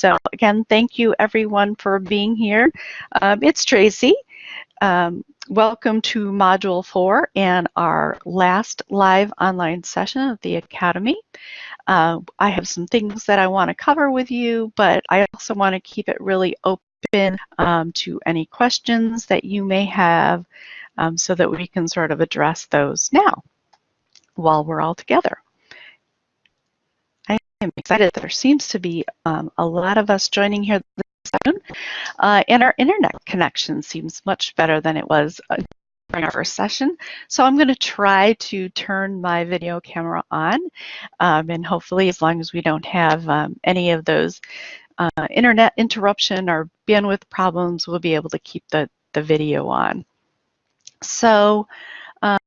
So again, thank you everyone for being here. Um, it's Tracy. Um, welcome to Module 4 and our last live online session of the Academy. Uh, I have some things that I want to cover with you, but I also want to keep it really open um, to any questions that you may have um, so that we can sort of address those now while we're all together. I am excited that there seems to be um, a lot of us joining here this afternoon, uh, and our internet connection seems much better than it was uh, during our first session. So I'm going to try to turn my video camera on, um, and hopefully as long as we don't have um, any of those uh, internet interruption or bandwidth problems, we'll be able to keep the, the video on. So um,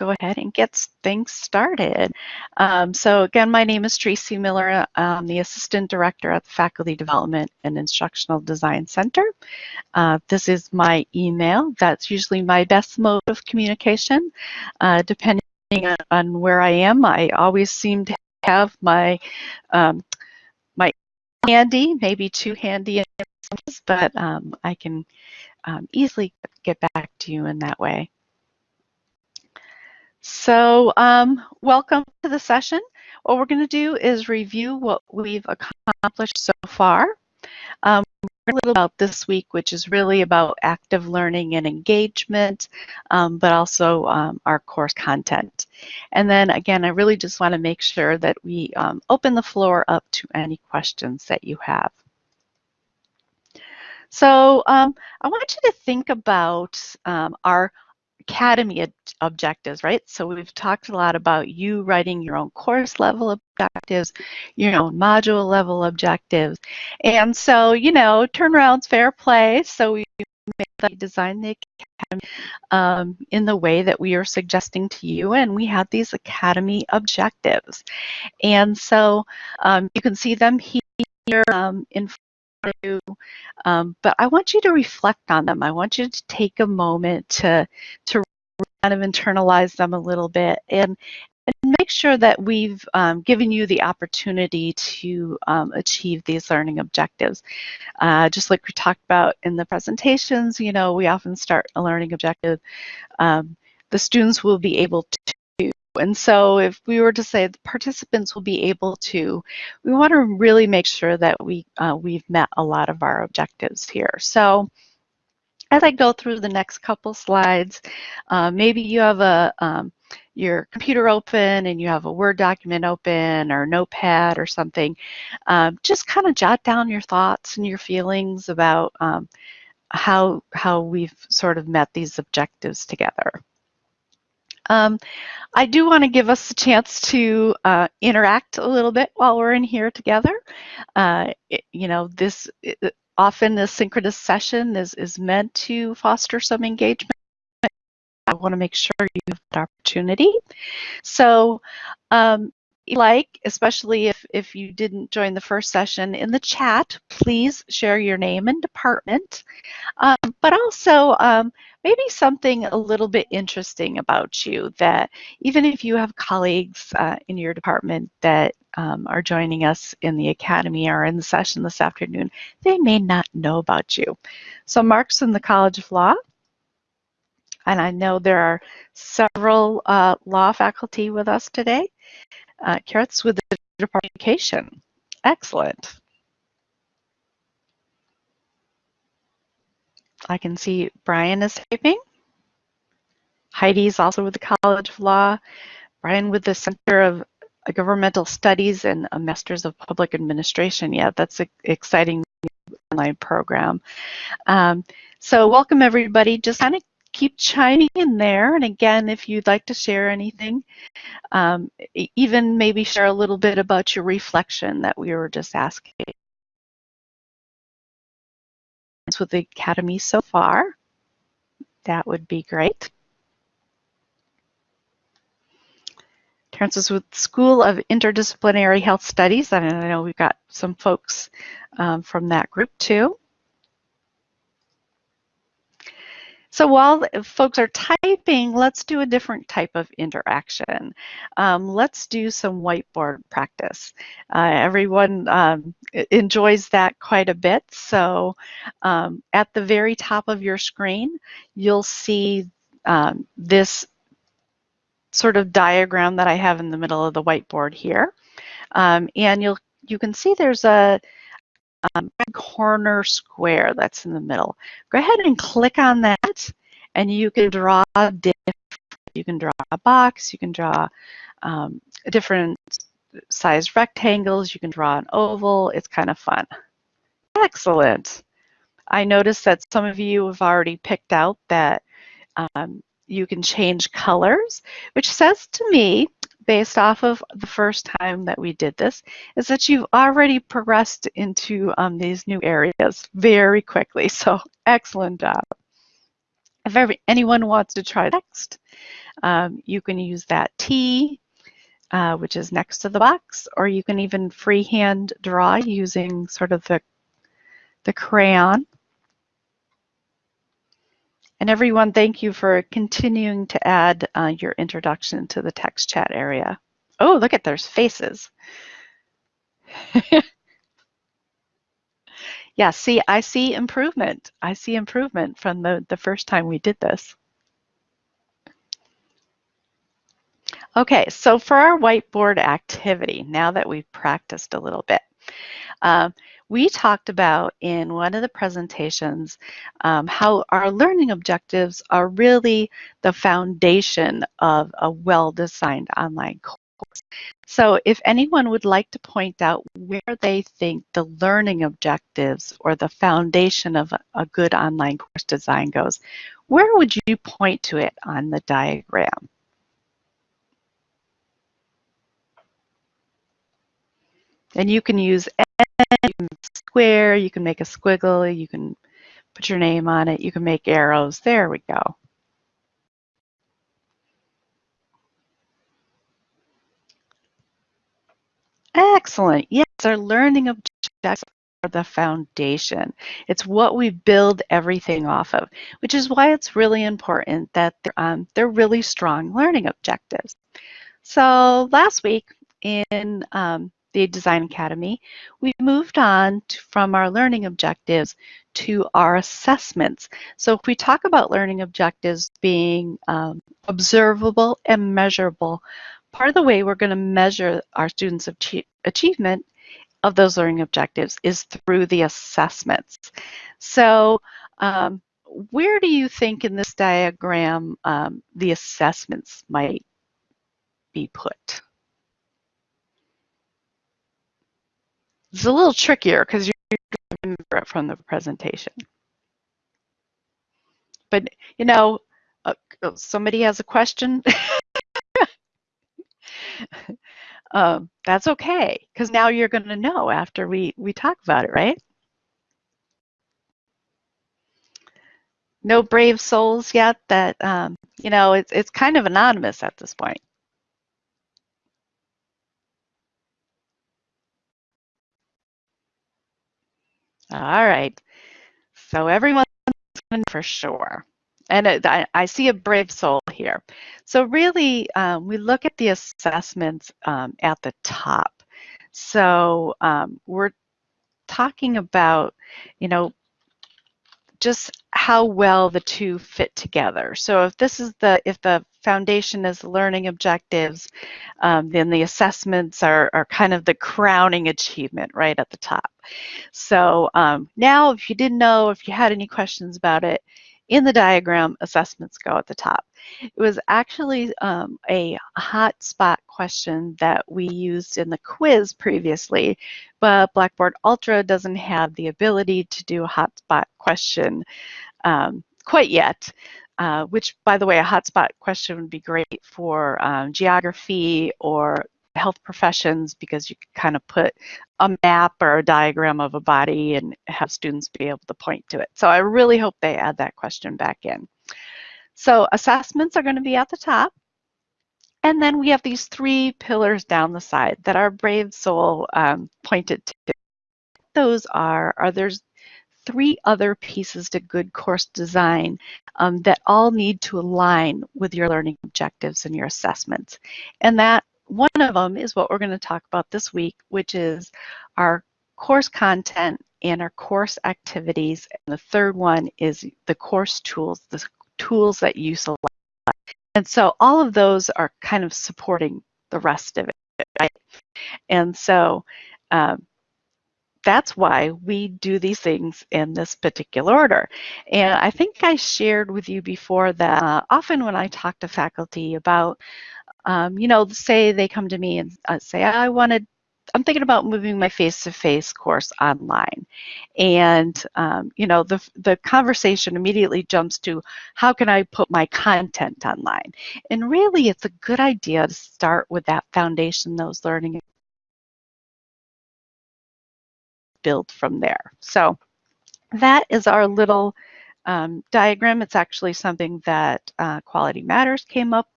go ahead and get things started. Um, so again, my name is Tracy Miller. I'm the Assistant Director at the Faculty Development and Instructional Design Center. Uh, this is my email. That's usually my best mode of communication. Uh, depending on where I am, I always seem to have my um, my handy, maybe too handy, but um, I can um, easily get back to you in that way. So um, welcome to the session. What we're going to do is review what we've accomplished so far. Um, a little about this week, which is really about active learning and engagement, um, but also um, our course content. And then again, I really just want to make sure that we um, open the floor up to any questions that you have. So um, I want you to think about our academy objectives, right? So we've talked a lot about you writing your own course level objectives, your own module level objectives. And so, you know, turnaround's fair play. So we design the academy um, in the way that we are suggesting to you and we have these academy objectives and so um, you can see them here um, in you, um, but I want you to reflect on them. I want you to take a moment to to kind of internalize them a little bit and and make sure that we've um, given you the opportunity to um, achieve these learning objectives. Uh, just like we talked about in the presentations, you know, we often start a learning objective. Um, the students will be able to and so if we were to say the participants will be able to, we want to really make sure that we, uh, we've met a lot of our objectives here. So as I go through the next couple slides, uh, maybe you have a um, your computer open and you have a Word document open or Notepad or something, um, just kind of jot down your thoughts and your feelings about um, how, how we've sort of met these objectives together. Um, I do want to give us a chance to uh, interact a little bit while we're in here together. Uh, it, you know, this often a synchronous session is, is meant to foster some engagement. I want to make sure you have that opportunity. So um, like, especially if, if you didn't join the first session, in the chat, please share your name and department, um, but also um, maybe something a little bit interesting about you that even if you have colleagues uh, in your department that um, are joining us in the academy or in the session this afternoon, they may not know about you. So Mark's in the College of Law, and I know there are several uh, law faculty with us today. Uh, Carrots with the Department of Education. Excellent. I can see Brian is typing. Heidi's also with the College of Law. Brian with the Center of Governmental Studies and a Masters of Public Administration. Yeah, that's an exciting online program. Um, so welcome everybody. Just kind of keep chiming in there. And again, if you'd like to share anything, um, even maybe share a little bit about your reflection that we were just asking with the Academy so far, that would be great. Terrence with School of Interdisciplinary Health Studies, and I know we've got some folks um, from that group too. So while folks are typing, let's do a different type of interaction. Um, let's do some whiteboard practice. Uh, everyone um, enjoys that quite a bit. So um, at the very top of your screen, you'll see um, this sort of diagram that I have in the middle of the whiteboard here. Um, and you'll you can see there's a um, corner square that's in the middle. Go ahead and click on that and you can draw different, you can draw a box, you can draw um, different sized rectangles, you can draw an oval, it's kind of fun. Excellent. I noticed that some of you have already picked out that um, you can change colors, which says to me based off of the first time that we did this is that you've already progressed into um, these new areas very quickly. So excellent job. If ever, anyone wants to try next, um, you can use that T, uh, which is next to the box, or you can even freehand draw using sort of the, the crayon. And everyone, thank you for continuing to add uh, your introduction to the text chat area. Oh, look at there's faces. yeah, see, I see improvement. I see improvement from the, the first time we did this. Okay, so for our whiteboard activity, now that we've practiced a little bit, um, we talked about in one of the presentations um, how our learning objectives are really the foundation of a well-designed online course. So if anyone would like to point out where they think the learning objectives or the foundation of a, a good online course design goes, where would you point to it on the diagram? And you can use you can square, you can make a squiggle, you can put your name on it, you can make arrows. There we go. Excellent. Yes, our learning objectives are the foundation. It's what we build everything off of, which is why it's really important that they're, um, they're really strong learning objectives. So last week in um, the Design Academy, we've moved on to, from our learning objectives to our assessments. So if we talk about learning objectives being um, observable and measurable, part of the way we're going to measure our students' achievement of those learning objectives is through the assessments. So um, where do you think in this diagram um, the assessments might be put? It's a little trickier because you remember it from the presentation. But, you know, uh, somebody has a question. um, that's okay, because now you're going to know after we, we talk about it, right? No brave souls yet that, um, you know, it's, it's kind of anonymous at this point. All right. So everyone's for sure. And I, I, see a brave soul here. So really, um, we look at the assessments um, at the top. So um, we're talking about, you know, just how well the two fit together. So if this is the, if the foundation is learning objectives, um, then the assessments are, are kind of the crowning achievement right at the top. So um, now if you didn't know, if you had any questions about it, in the diagram, assessments go at the top. It was actually um, a hotspot question that we used in the quiz previously, but Blackboard Ultra doesn't have the ability to do a hotspot question um, quite yet. Uh, which, by the way, a hotspot question would be great for um, geography or health professions because you can kind of put a map or a diagram of a body and have students be able to point to it. So I really hope they add that question back in. So assessments are going to be at the top. And then we have these three pillars down the side that our brave soul um, pointed to. Those are, are there's three other pieces to good course design um, that all need to align with your learning objectives and your assessments. And that one of them is what we're going to talk about this week, which is our course content and our course activities. And the third one is the course tools, the tools that you select. And so all of those are kind of supporting the rest of it, right? And so um, that's why we do these things in this particular order. And I think I shared with you before that uh, often when I talk to faculty about, um, you know, say they come to me and uh, say, I wanted, I'm thinking about moving my face-to-face -face course online. And, um, you know, the, the conversation immediately jumps to, how can I put my content online? And really, it's a good idea to start with that foundation, those learning build from there. So that is our little um, diagram. It's actually something that uh, Quality Matters came up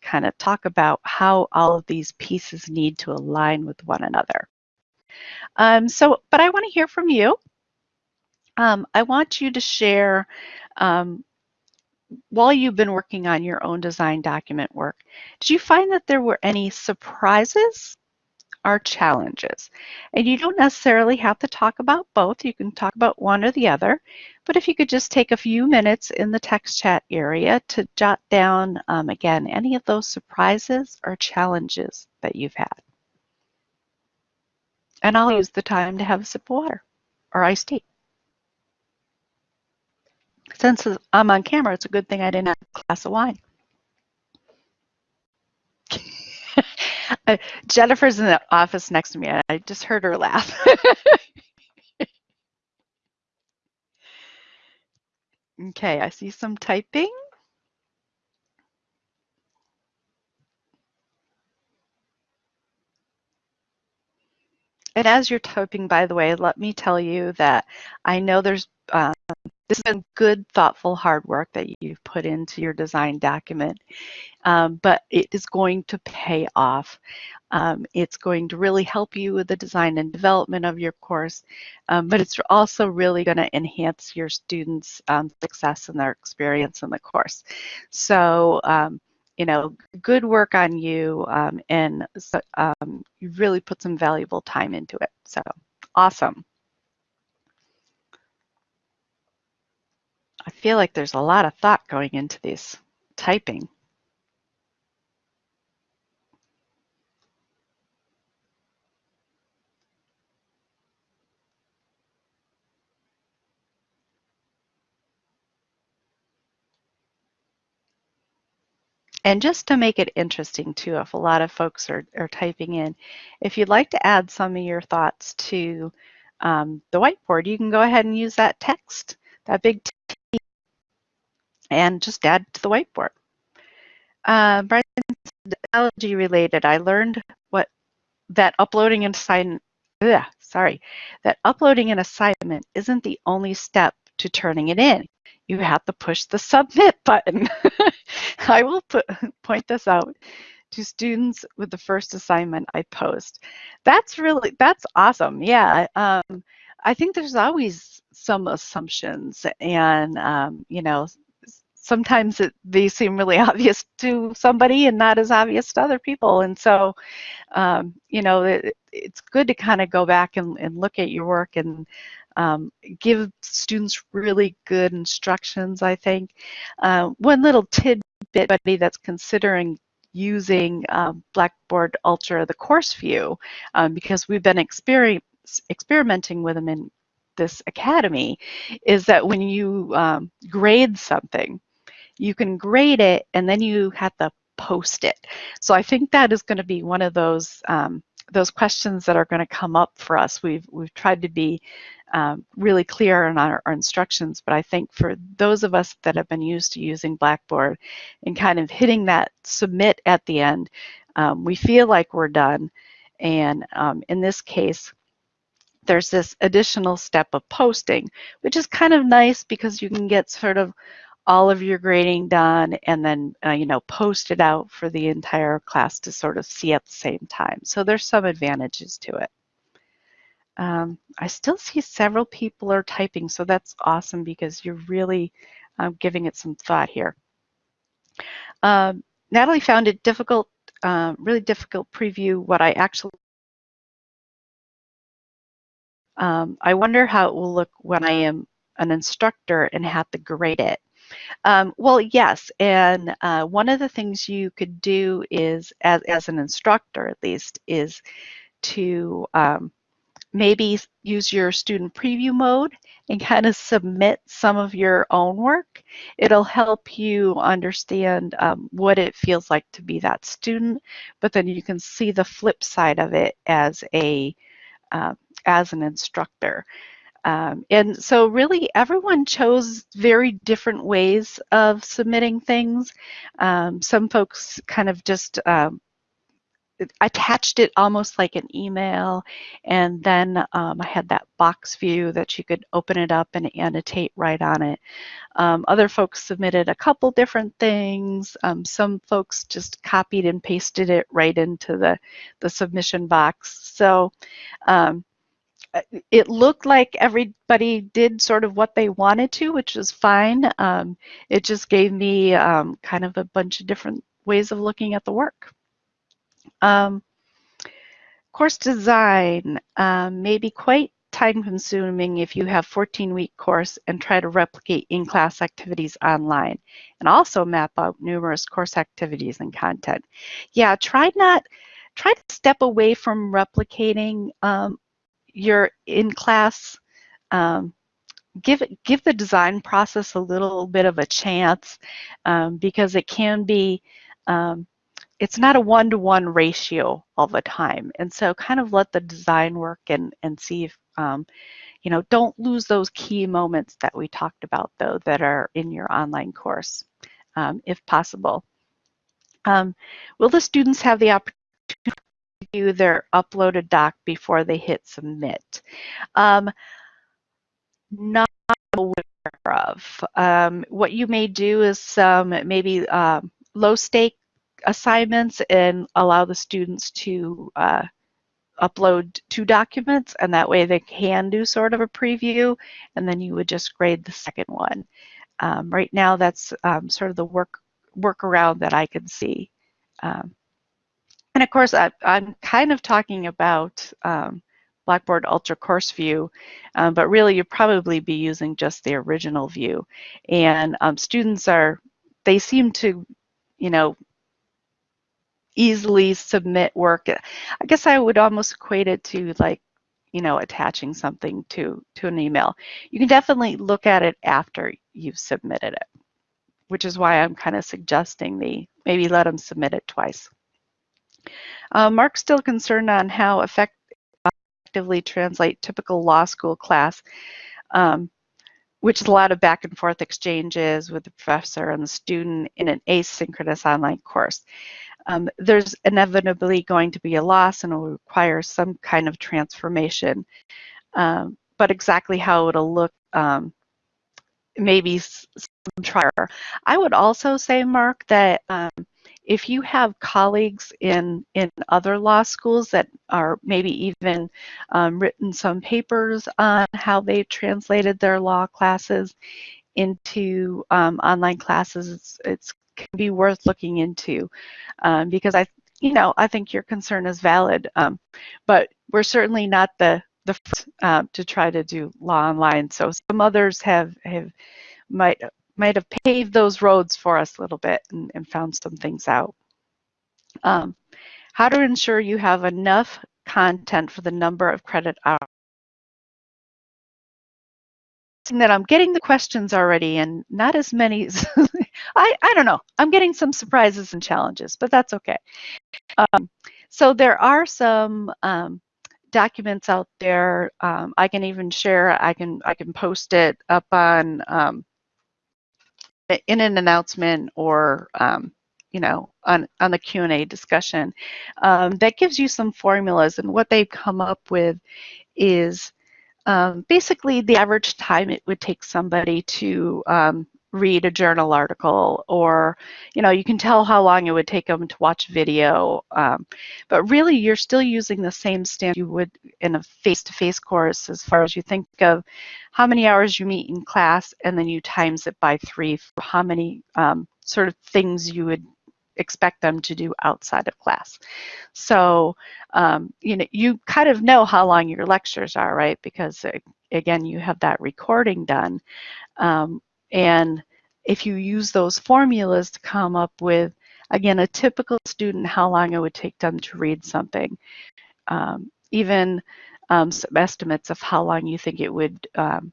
kind of talk about how all of these pieces need to align with one another. Um, so, but I want to hear from you. Um, I want you to share, um, while you've been working on your own design document work, did you find that there were any surprises are challenges. And you don't necessarily have to talk about both. You can talk about one or the other. But if you could just take a few minutes in the text chat area to jot down, um, again, any of those surprises or challenges that you've had. And I'll use the time to have a sip of water or iced tea. Since I'm on camera, it's a good thing I didn't have a glass of wine. Uh, Jennifer's in the office next to me. and I just heard her laugh. okay, I see some typing. And as you're typing, by the way, let me tell you that I know there's um, this has been good, thoughtful, hard work that you've put into your design document, um, but it is going to pay off. Um, it's going to really help you with the design and development of your course, um, but it's also really going to enhance your students' um, success and their experience in the course. So, um, you know, good work on you, um, and so, you really put some valuable time into it. So, awesome. I feel like there's a lot of thought going into this typing. And just to make it interesting too, if a lot of folks are, are typing in, if you'd like to add some of your thoughts to um, the whiteboard, you can go ahead and use that text, that big and just add to the whiteboard. Uh, Brian, technology related, I learned what that uploading an assignment, ugh, sorry, that uploading an assignment isn't the only step to turning it in. You have to push the submit button. I will put, point this out to students with the first assignment I post. That's really, that's awesome. Yeah. Um, I think there's always some assumptions and, um, you know, sometimes it, they seem really obvious to somebody and not as obvious to other people. And so, um, you know, it, it's good to kind of go back and, and, look at your work and um, give students really good instructions, I think. Uh, one little tidbit, buddy, that's considering using um, Blackboard Ultra, the course view, um, because we've been experimenting with them in this academy, is that when you um, grade something, you can grade it and then you have to post it. So I think that is going to be one of those um, those questions that are going to come up for us. We've we've tried to be um, really clear on our, our, instructions, but I think for those of us that have been used to using Blackboard and kind of hitting that submit at the end, um, we feel like we're done. And um, in this case, there's this additional step of posting, which is kind of nice because you can get sort of all of your grading done and then uh, you know post it out for the entire class to sort of see at the same time so there's some advantages to it Um, I still see several people are typing, so that's awesome because you're really um, giving it some thought here. Um, Natalie found it difficult, uh, really difficult preview what I actually um, I wonder how it will look when I am an instructor and have to grade it. Um, well, yes, and uh, one of the things you could do is, as, as an instructor at least, is to um, maybe use your student preview mode and kind of submit some of your own work. It'll help you understand um, what it feels like to be that student, but then you can see the flip side of it as a uh, as an instructor. Um, and so really everyone chose very different ways of submitting things. Um, some folks kind of just um, attached it almost like an email and then um, I had that box view that you could open it up and annotate right on it. Um, other folks submitted a couple different things. Um, some folks just copied and pasted it right into the, the submission box. So it looked like everybody did sort of what they wanted to, which was fine. Um, it just gave me um, kind of a bunch of different ways of looking at the work. Um, course design um, may be quite time consuming if you have 14 week course and try to replicate in-class activities online and also map out numerous course activities and content. Yeah, try not, try to step away from replicating um, your in-class um, give give the design process a little bit of a chance um, because it can be um, it's not a one-to-one -one ratio all the time. And so kind of let the design work and, and see if, um, you know, don't lose those key moments that we talked about though that are in your online course, um, if possible. Um, will the students have the opportunity view their uploaded doc before they hit submit? Um, not aware of. Um, what you may do is um, maybe um, low stake assignments and allow the students to uh, upload two documents and that way they can do sort of a preview and then you would just grade the second one. Um, right now that's um, sort of the work workaround that I can see. Um, and of course I, am kind of talking about um, Blackboard Ultra Course View, um, but really you'd probably be using just the original view. And um, students are, they seem to, you know, easily submit work. I guess I would almost equate it to like, you know, attaching something to, to an email. You can definitely look at it after you've submitted it, which is why I'm kind of suggesting the maybe let them submit it twice. Uh, Mark's still concerned on how effect effectively translate typical law school class, um, which is a lot of back and forth exchanges with the professor and the student in an asynchronous online course um, there's inevitably going to be a loss and it will require some kind of transformation. Um, but exactly how it'll look, um, maybe some trier. I would also say, Mark, that um, if you have colleagues in, in other law schools that are maybe even um, written some papers on how they translated their law classes into um, online classes, it's, it's can be worth looking into um, because I, you know, I think your concern is valid, um, but we're certainly not the the first, uh, to try to do law online. So some others have have might might have paved those roads for us a little bit and, and found some things out. Um, how to ensure you have enough content for the number of credit hours that I'm getting the questions already and not as many I, I don't know. I'm getting some surprises and challenges, but that's okay. Um, so there are some um, documents out there. Um, I can even share. I can I can post it up on um, in an announcement or um, you know on on the Q and A discussion. Um, that gives you some formulas, and what they've come up with is basically the average time it would take somebody to read a journal article or you know you can tell how long it would take them to watch video um, but really you're still using the same standard you would in a face-to-face -face course as far as you think of how many hours you meet in class and then you times it by three for how many um, sort of things you would expect them to do outside of class. So, um, you know, you kind of know how long your lectures are, right? Because again, you have that recording done. Um, and if you use those formulas to come up with, again, a typical student, how long it would take them to read something, um, even um, some estimates of how long you think it would um,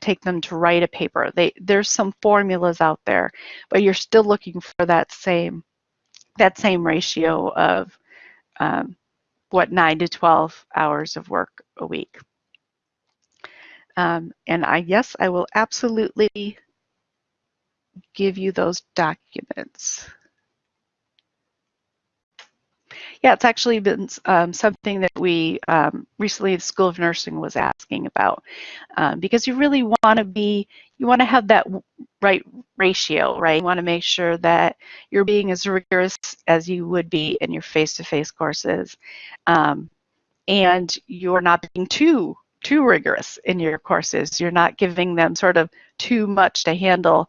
take them to write a paper. They, there's some formulas out there, but you're still looking for that same that same ratio of um, what 9 to 12 hours of work a week. Um, and I yes, I will absolutely give you those documents. Yeah, it's actually been um, something that we um, recently the School of Nursing was asking about um, because you really want to be, you want to have that right ratio, right? You want to make sure that you're being as rigorous as you would be in your face-to-face -face courses um, and you're not being too too rigorous in your courses. You're not giving them sort of too much to handle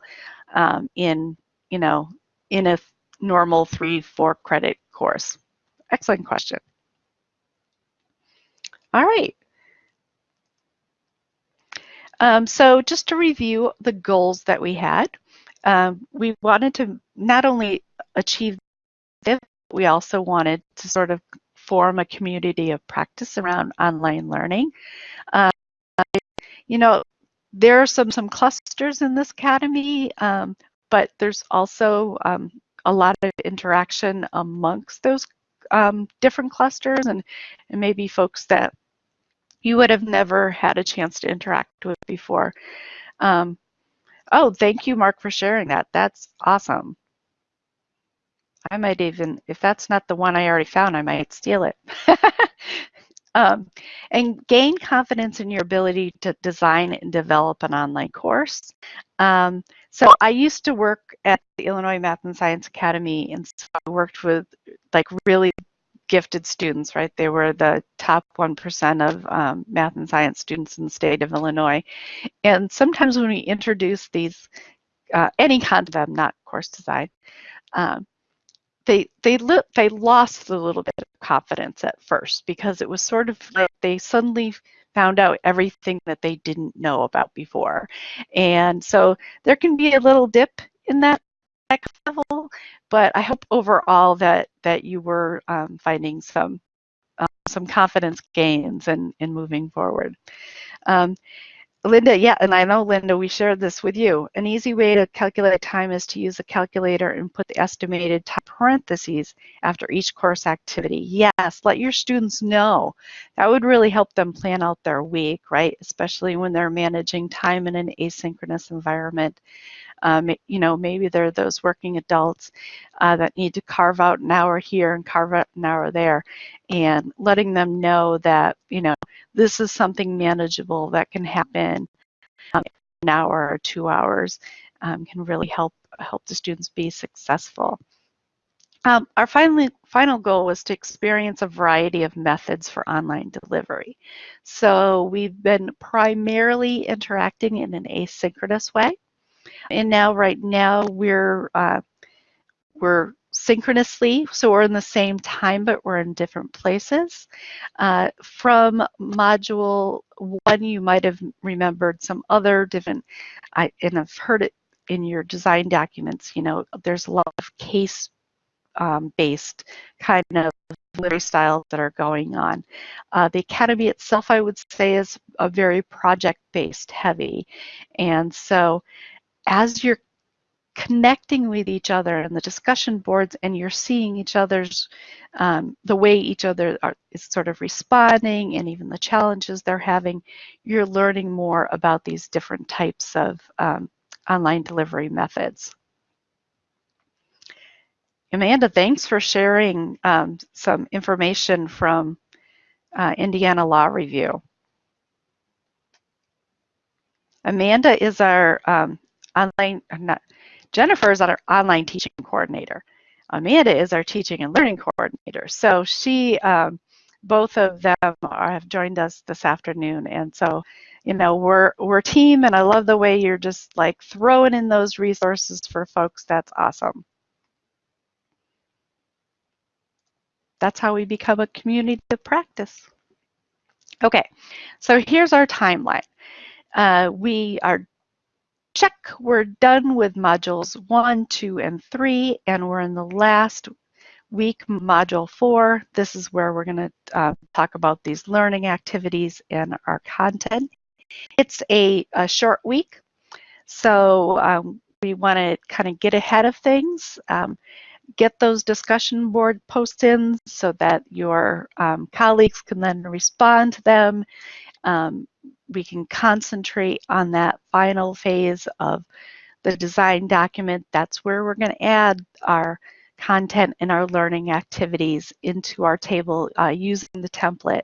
um, in, you know, in a normal three, four credit course. Excellent question. All right. Um, so just to review the goals that we had, um, we wanted to not only achieve this, we also wanted to sort of form a community of practice around online learning. Uh, you know, there are some, some clusters in this academy, um, but there's also um, a lot of interaction amongst those um, different clusters and, and maybe folks that you would have never had a chance to interact with before. Um, oh, thank you, Mark, for sharing that. That's awesome. I might even, if that's not the one I already found, I might steal it. um, and gain confidence in your ability to design and develop an online course. Um, so I used to work at the Illinois Math and Science Academy and so I worked with like really gifted students, right? They were the top 1% of um, math and science students in the state of Illinois. And sometimes when we introduce these, uh, any kind of them, not course design, um, they they they lost a little bit of confidence at first because it was sort of like they suddenly found out everything that they didn't know about before. And so there can be a little dip in that level, but I hope overall that that you were um, finding some um, some confidence gains and in, in moving forward. Um, Linda, yeah, and I know, Linda, we shared this with you. An easy way to calculate time is to use a calculator and put the estimated time parentheses after each course activity. Yes, let your students know. That would really help them plan out their week, right? Especially when they're managing time in an asynchronous environment. Um, you know, maybe they're those working adults uh, that need to carve out an hour here and carve out an hour there, and letting them know that, you know, this is something manageable that can happen um, an hour or two hours um, can really help help the students be successful. Um, our finally, final goal was to experience a variety of methods for online delivery. So we've been primarily interacting in an asynchronous way. And now, right now, we're uh, we're synchronously, so we're in the same time, but we're in different places. Uh, from module one, you might have remembered some other different, I, and I've heard it in your design documents, you know, there's a lot of case um, based kind of delivery styles that are going on. Uh, the Academy itself, I would say, is a very project-based heavy. And so as you're connecting with each other in the discussion boards and you're seeing each other's, um, the way each other are, is sort of responding and even the challenges they're having, you're learning more about these different types of um, online delivery methods. Amanda, thanks for sharing um, some information from uh, Indiana Law Review. Amanda is our um, online, not, Jennifer is our online teaching coordinator. Amanda is our teaching and learning coordinator. So she, um, both of them are, have joined us this afternoon. And so, you know, we're, we're team and I love the way you're just like throwing in those resources for folks. That's awesome. That's how we become a community of practice. Okay, so here's our timeline. Uh, we are check, we're done with modules one, two, and three, and we're in the last week, module four. This is where we're gonna uh, talk about these learning activities and our content. It's a, a short week, so um, we wanna kind of get ahead of things. Um, get those discussion board posts in so that your um, colleagues can then respond to them. Um, we can concentrate on that final phase of the design document. That's where we're going to add our content and our learning activities into our table uh, using the template.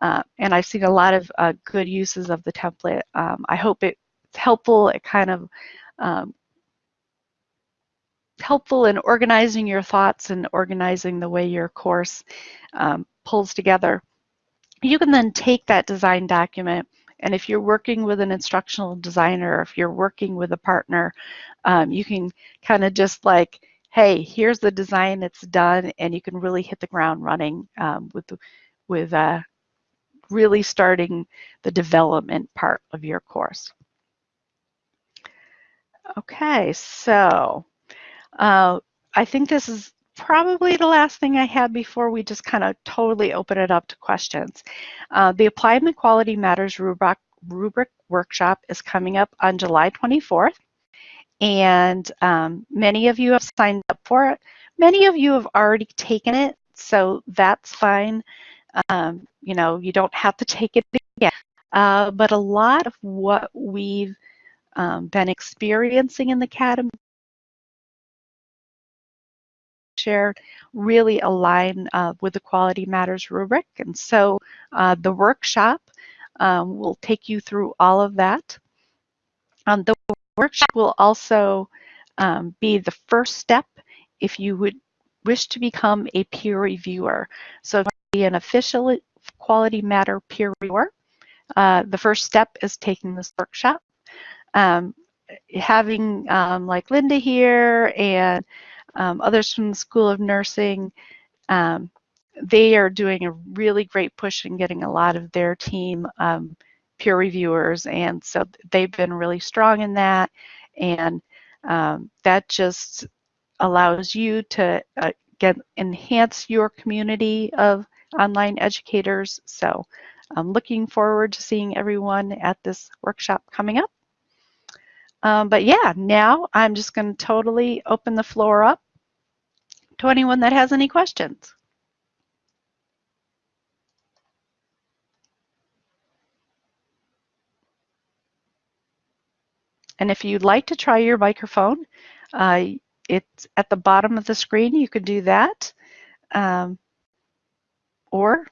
Uh, and I've seen a lot of uh, good uses of the template. Um, I hope it's helpful. It kind of um, helpful in organizing your thoughts and organizing the way your course um, pulls together. You can then take that design document and if you're working with an instructional designer, if you're working with a partner, um, you can kind of just like, hey, here's the design, it's done, and you can really hit the ground running um, with, with uh, really starting the development part of your course. Okay, so uh, I think this is probably the last thing I had before we just kind of totally open it up to questions. Uh, the Applied Quality Matters rubric, rubric workshop is coming up on July 24th. And um, many of you have signed up for it. Many of you have already taken it, so that's fine. Um, you know, you don't have to take it again. Uh, but a lot of what we've um, been experiencing in the academy shared really align uh, with the Quality Matters rubric. And so uh, the workshop um, will take you through all of that. Um, the workshop will also um, be the first step if you would wish to become a peer reviewer. So be an official Quality Matter peer reviewer. Uh, the first step is taking this workshop. Um, having um, like Linda here and um, others from the School of Nursing, um, they are doing a really great push in getting a lot of their team um, peer reviewers, and so they've been really strong in that, and um, that just allows you to uh, get enhance your community of online educators. So I'm looking forward to seeing everyone at this workshop coming up. Um, but yeah, now I'm just going to totally open the floor up to anyone that has any questions. And if you'd like to try your microphone, uh, it's at the bottom of the screen. You can do that. Um, or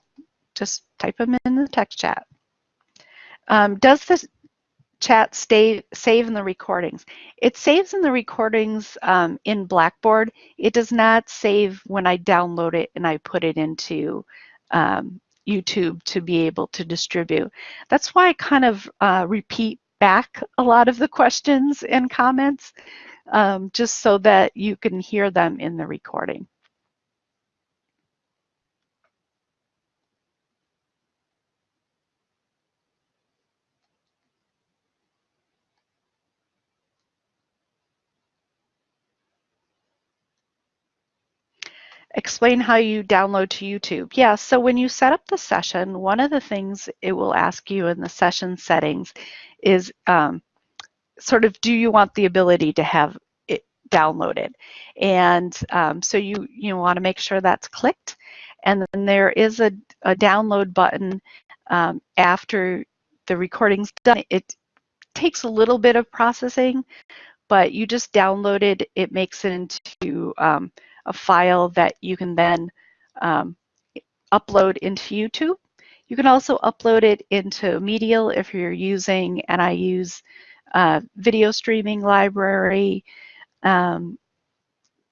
just type them in the text chat. Um, does this chat stay, save in the recordings. It saves in the recordings um, in Blackboard. It does not save when I download it and I put it into um, YouTube to be able to distribute. That's why I kind of uh, repeat back a lot of the questions and comments um, just so that you can hear them in the recording. Explain how you download to YouTube. Yeah, so when you set up the session, one of the things it will ask you in the session settings is um, sort of, do you want the ability to have it downloaded? And um, so you, you want to make sure that's clicked. And then there is a, a download button um, after the recording's done. It takes a little bit of processing, but you just download it. It makes it into um, a file that you can then um, upload into YouTube. You can also upload it into Medial if you're using, and I use uh, video streaming library, um,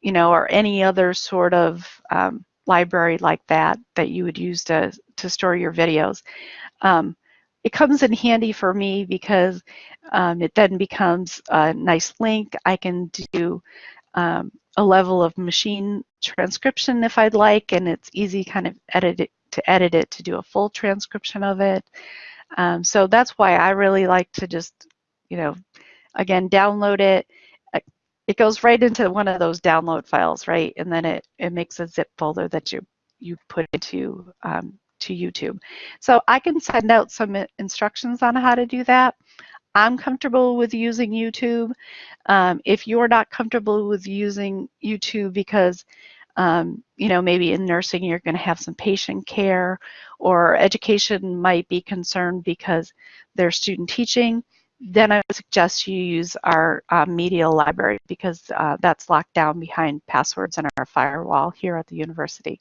you know, or any other sort of um, library like that that you would use to, to store your videos. Um, it comes in handy for me because um, it then becomes a nice link. I can do um, a level of machine transcription if I'd like, and it's easy kind of edit it, to edit it to do a full transcription of it. Um, so that's why I really like to just, you know, again, download it. Uh, it goes right into one of those download files, right? And then it, it makes a zip folder that you, you put into um, to YouTube. So I can send out some instructions on how to do that. I'm comfortable with using YouTube. Um, if you're not comfortable with using YouTube because um, you know, maybe in nursing you're going to have some patient care or education might be concerned because they're student teaching, then I would suggest you use our uh, media library because uh, that's locked down behind passwords and our firewall here at the university.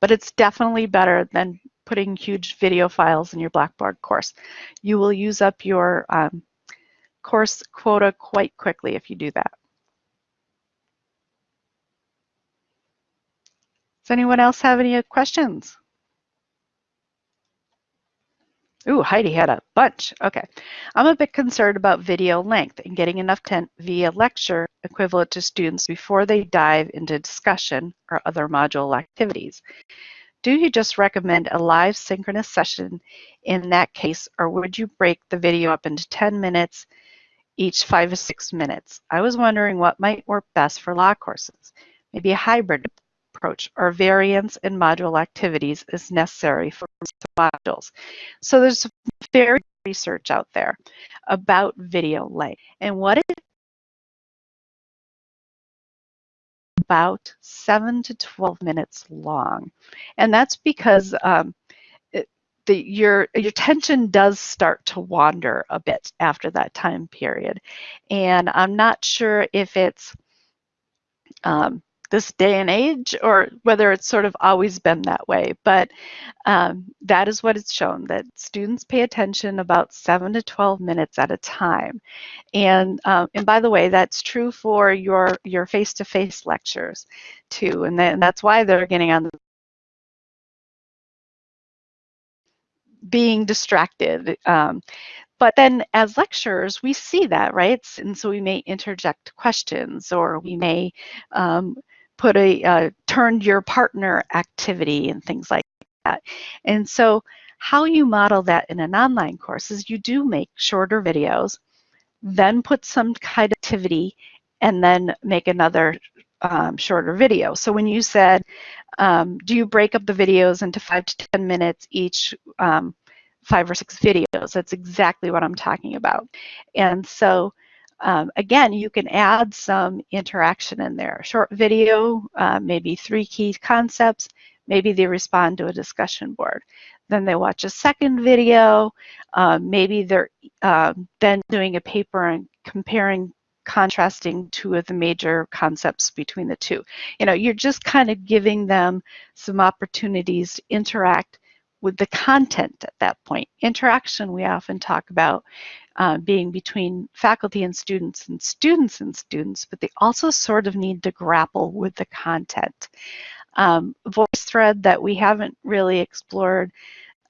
But it's definitely better than putting huge video files in your Blackboard course. You will use up your um, course quota quite quickly if you do that. Does anyone else have any questions? Ooh, Heidi had a bunch. Okay. I'm a bit concerned about video length and getting enough content via lecture equivalent to students before they dive into discussion or other module activities. Do you just recommend a live synchronous session in that case, or would you break the video up into 10 minutes each five to six minutes? I was wondering what might work best for law courses. Maybe a hybrid approach or variance in module activities is necessary for modules. So there's very research out there about video length and what it about 7 to 12 minutes long. And that's because um, the, your, your attention does start to wander a bit after that time period. And I'm not sure if it's um, this day and age or whether it's sort of always been that way. But um, that is what it's shown that students pay attention about 7 to 12 minutes at a time. And, um, and by the way, that's true for your your face-to-face -face lectures too. And then that's why they're getting on the being distracted. Um, but then as lecturers, we see that, right? And so we may interject questions or we may um, put a uh, turned your partner activity and things like that. And so how you model that in an online course is you do make shorter videos, then put some kind of activity, and then make another um, shorter video. So when you said, um, do you break up the videos into five to 10 minutes each, um, five or six videos? That's exactly what I'm talking about. And so um, again, you can add some interaction in there. Short video, uh, maybe three key concepts, maybe they respond to a discussion board. Then they watch a second video, uh, maybe they're uh, then doing a paper and comparing contrasting two of the major concepts between the two. You know, you're just kind of giving them some opportunities to interact with the content at that point. Interaction we often talk about uh, being between faculty and students and students and students, but they also sort of need to grapple with the content. Um, VoiceThread that we haven't really explored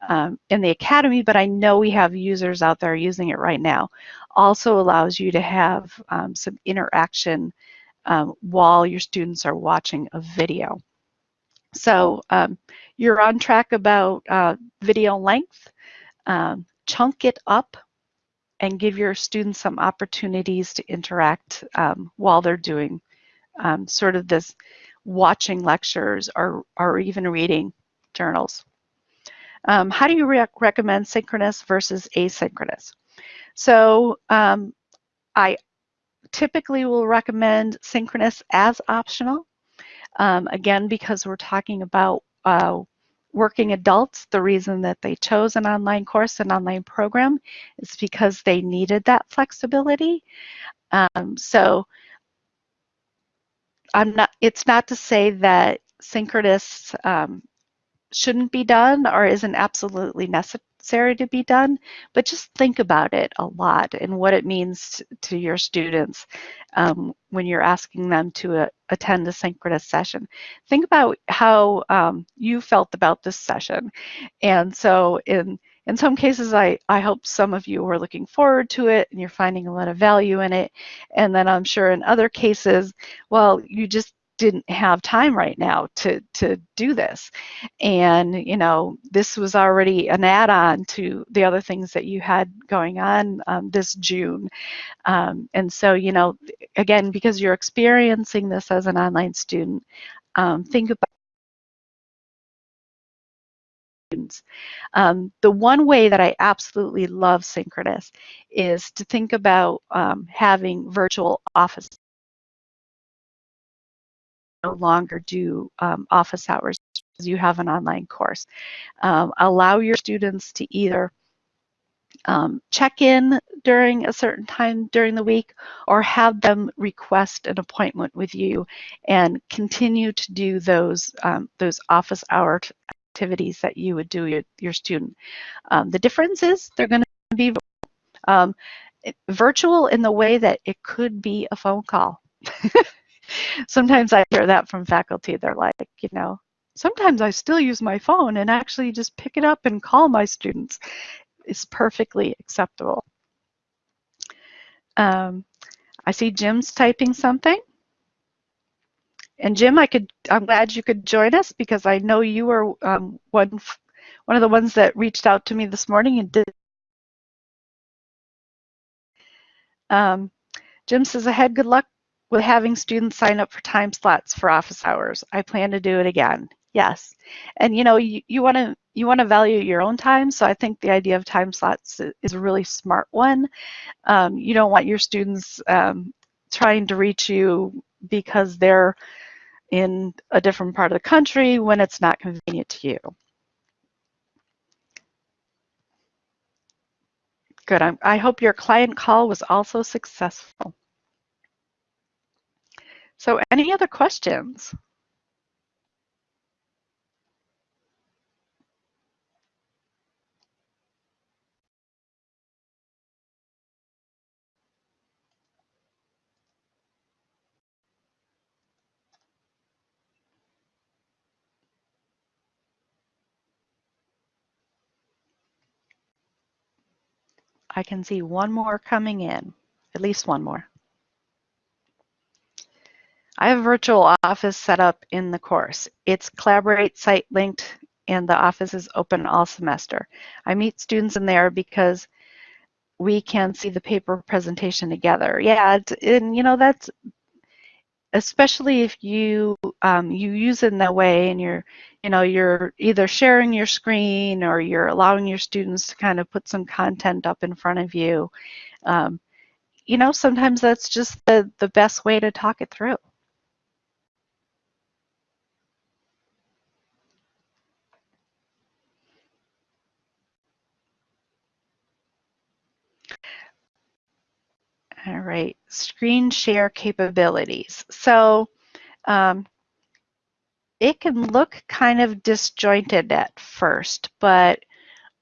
um, in the Academy, but I know we have users out there using it right now, also allows you to have um, some interaction um, while your students are watching a video. So um, you're on track about uh, video length. Um, chunk it up and give your students some opportunities to interact um, while they're doing um, sort of this watching lectures or, or even reading journals. Um, how do you re recommend synchronous versus asynchronous? So um, I typically will recommend synchronous as optional. Um, again, because we're talking about uh, working adults, the reason that they chose an online course, an online program, is because they needed that flexibility. Um, so I'm not, it's not to say that synchronous um, shouldn't be done or isn't absolutely necessary to be done, but just think about it a lot and what it means to your students um, when you're asking them to uh, attend a synchronous session. Think about how um, you felt about this session. And so in in some cases, I, I hope some of you are looking forward to it and you're finding a lot of value in it. And then I'm sure in other cases, well, you just didn't have time right now to to do this and you know this was already an add-on to the other things that you had going on um, this june um, and so you know again because you're experiencing this as an online student um, think about. Um, the one way that I absolutely love synchronous is to think about um, having virtual office no longer do um, office hours because you have an online course. Um, allow your students to either um, check in during a certain time during the week or have them request an appointment with you and continue to do those um, those office hour activities that you would do your, your student. Um, the difference is they're going to be um, virtual in the way that it could be a phone call. sometimes I hear that from faculty. They're like, you know, sometimes I still use my phone and actually just pick it up and call my students. It's perfectly acceptable. Um, I see Jim's typing something. And Jim, I could, I'm glad you could join us because I know you were um, one, one of the ones that reached out to me this morning and did. Um, Jim says ahead, good luck with having students sign up for time slots for office hours. I plan to do it again. Yes. And you know, you, want to you want to value your own time. So I think the idea of time slots is a really smart one. Um, you don't want your students um, trying to reach you because they're in a different part of the country when it's not convenient to you. Good. I'm, I hope your client call was also successful. So any other questions? I can see one more coming in, at least one more. I have a virtual office set up in the course. It's Collaborate site linked and the office is open all semester. I meet students in there because we can see the paper presentation together. Yeah, and you know, that's especially if you um, you use it in that way and you're you know you're either sharing your screen or you're allowing your students to kind of put some content up in front of you um, you know sometimes that's just the the best way to talk it through All right, screen share capabilities. So um, it can look kind of disjointed at first, but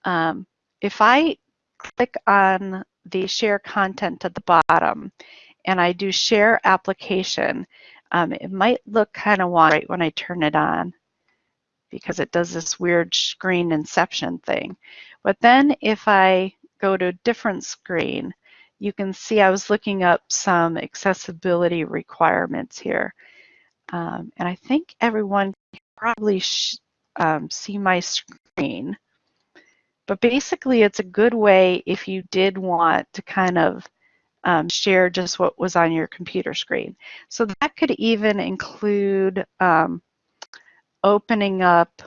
um, if I click on the share content at the bottom and I do share application, um, it might look kind of wonky when I turn it on because it does this weird screen inception thing. But then if I go to a different screen, you can see I was looking up some accessibility requirements here. Um, and I think everyone can probably um, see my screen. But basically, it's a good way if you did want to kind of um, share just what was on your computer screen. So that could even include um, opening up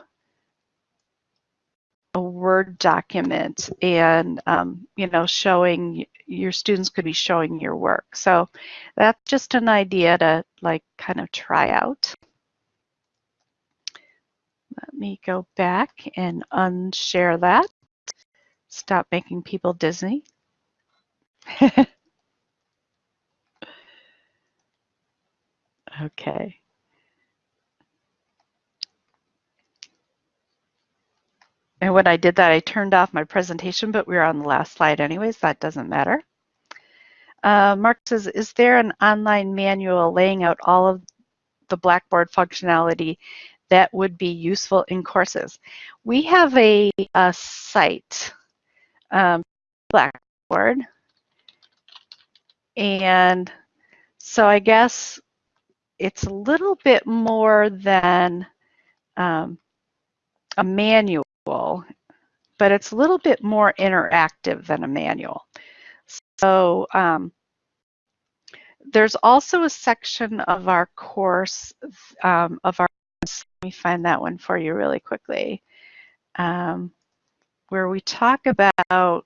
a Word document and, um, you know, showing your students could be showing your work. So that's just an idea to like kind of try out. Let me go back and unshare that. Stop making people dizzy. okay. And when I did that, I turned off my presentation, but we are on the last slide anyways. That doesn't matter. Uh, Mark says, is there an online manual laying out all of the Blackboard functionality that would be useful in courses? We have a, a site, um, Blackboard, and so I guess it's a little bit more than um, a manual, but it's a little bit more interactive than a manual. So um, there's also a section of our course um, of our, let me find that one for you really quickly, um, where we talk about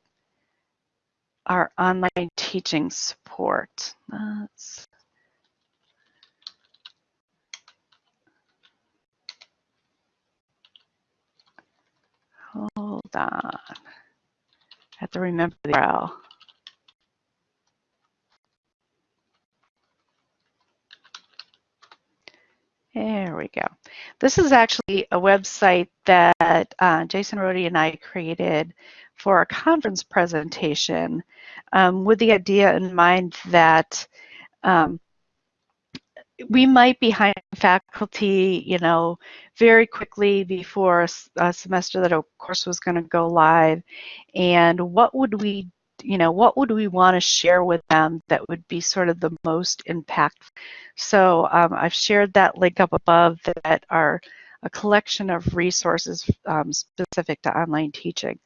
our online teaching support. Let's Hold on. I have to remember the URL. There we go. This is actually a website that uh, Jason Rohde and I created for a conference presentation um, with the idea in mind that um, we might be hiring faculty, you know, very quickly before a, semester that a course was going to go live. And what would we, you know, what would we want to share with them that would be sort of the most impactful? So um, I've shared that link up above that are a collection of resources um, specific to online teaching.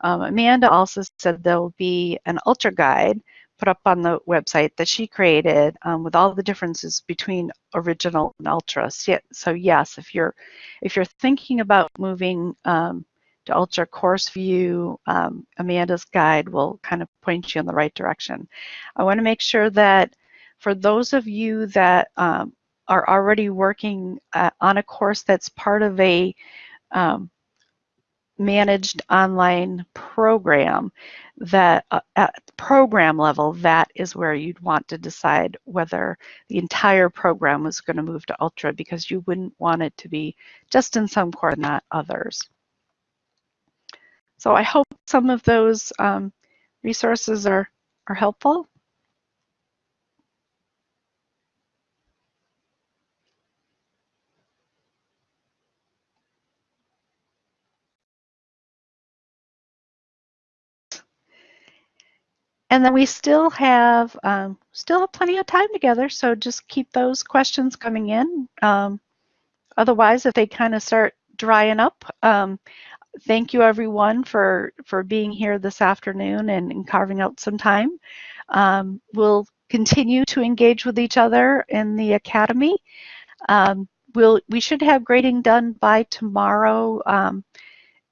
Um, Amanda also said there will be an ultra guide put up on the website that she created um, with all the differences between original and ultra. So yes, if you're if you're thinking about moving um, to ultra course view, um, Amanda's guide will kind of point you in the right direction. I want to make sure that for those of you that um, are already working uh, on a course that's part of a um, managed online program that uh, at program level, that is where you'd want to decide whether the entire program was going to move to Ultra because you wouldn't want it to be just in some core, not others. So I hope some of those um, resources are, are helpful. And then we still have um, still have plenty of time together, so just keep those questions coming in. Um, otherwise, if they kind of start drying up, um, thank you everyone for for being here this afternoon and, and carving out some time. Um, we'll continue to engage with each other in the academy. Um, we'll we should have grading done by tomorrow um,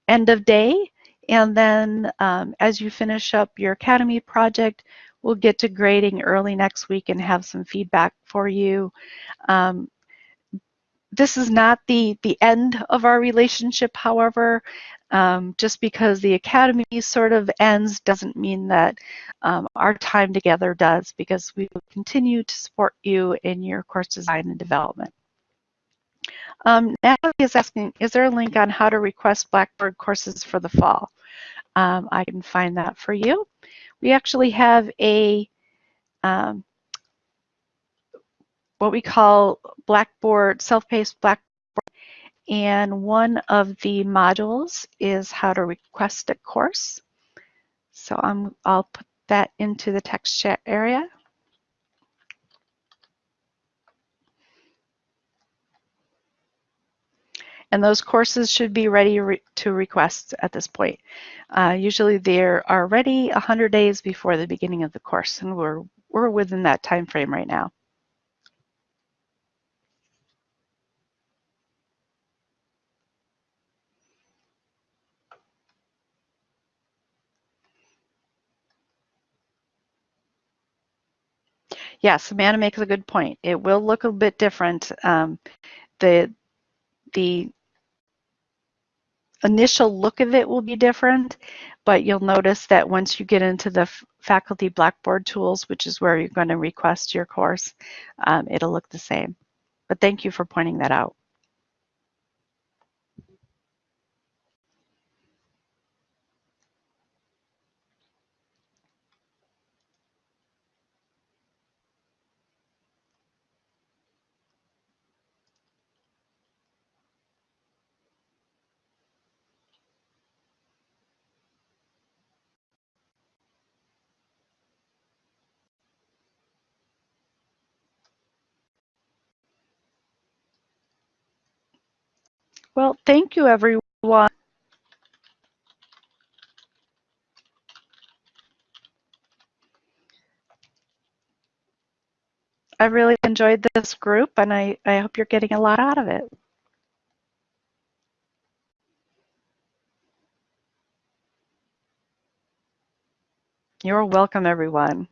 end of day. And then um, as you finish up your Academy project, we'll get to grading early next week and have some feedback for you. Um, this is not the, the end of our relationship, however. Um, just because the Academy sort of ends doesn't mean that um, our time together does because we will continue to support you in your course design and development. Um, Natalie is asking, is there a link on how to request Blackboard courses for the fall? Um, I can find that for you. We actually have a um, what we call Blackboard, self-paced Blackboard, and one of the modules is how to request a course. So I'm, I'll put that into the text chat area. And those courses should be ready re to request at this point. Uh, usually they are ready 100 days before the beginning of the course, and we're, we're within that time frame right now. Yes, Amanda makes a good point. It will look a bit different. Um, the the initial look of it will be different, but you'll notice that once you get into the faculty Blackboard tools, which is where you're going to request your course, um, it'll look the same. But thank you for pointing that out. Well, thank you, everyone. I really enjoyed this group and I, I hope you're getting a lot out of it. You're welcome, everyone.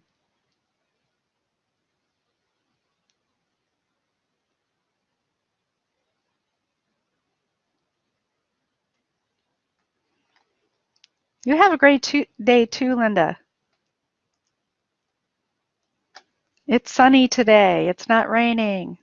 You have a great day too, Linda. It's sunny today. It's not raining.